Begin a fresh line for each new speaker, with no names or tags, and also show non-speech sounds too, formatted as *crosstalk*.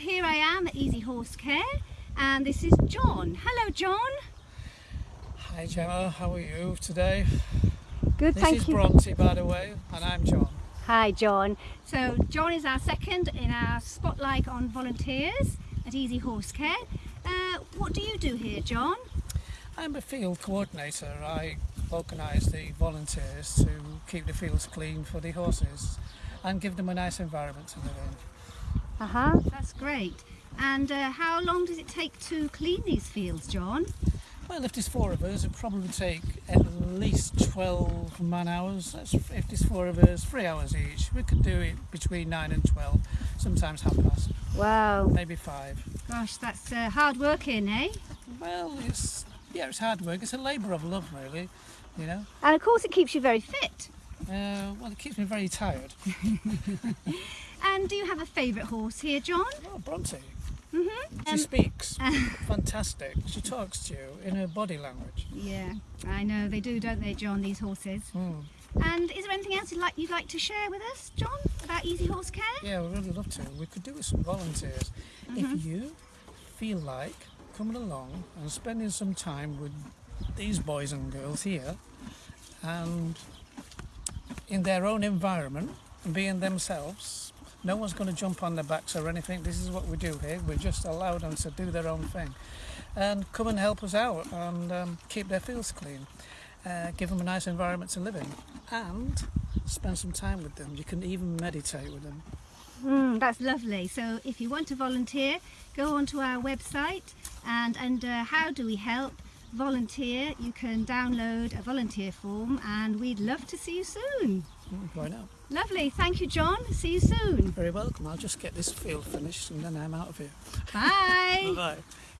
here I am at Easy Horse Care and this is John. Hello John.
Hi Gemma, how are you today?
Good,
This
thank
is
you.
Bronte by the way, and I'm John.
Hi John. So John is our second in our spotlight on volunteers at Easy Horse Care. Uh, what do you do here John?
I'm a field coordinator. I organise the volunteers to keep the fields clean for the horses and give them a nice environment to live in.
Uh-huh. That's great. And uh, how long does it take to clean these fields John?
Well, if there's four of us, it'd probably take at least 12 man hours. That's, if there's four of us, three hours each. We could do it between 9 and 12, sometimes half past,
Wow.
maybe five.
Gosh, that's uh, hard working, eh?
Well, it's, yeah, it's hard work. It's a labour of love, really, you know.
And of course it keeps you very fit.
Uh, well, it keeps me very tired. *laughs*
And do you have a favourite horse here, John?
Oh, Bronte.
Mm-hmm.
She speaks. *laughs* Fantastic. She talks to you in her body language.
yeah, I know they do, don't they, John? These horses.
Mm.
And is there anything else you'd like you'd like to share with us, John, about Easy Horse Care?
Yeah, we'd really love to. We could do with some volunteers. If you feel like coming along and spending some time with these boys and girls here and in their own environment and being themselves, no one's going to jump on their backs or anything. This is what we do here. We just allow them to do their own thing and come and help us out and um, keep their fields clean. Uh, give them a nice environment to live in and spend some time with them. You can even meditate with them.
Mm, that's lovely. So if you want to volunteer, go onto our website and under How Do We Help Volunteer, you can download a volunteer form and we'd love to see you soon.
Mm, Why not?
Lovely. Thank you, John. See you soon.
Very welcome. I'll just get this field finished and then I'm out of here.
Bye. *laughs*
Bye.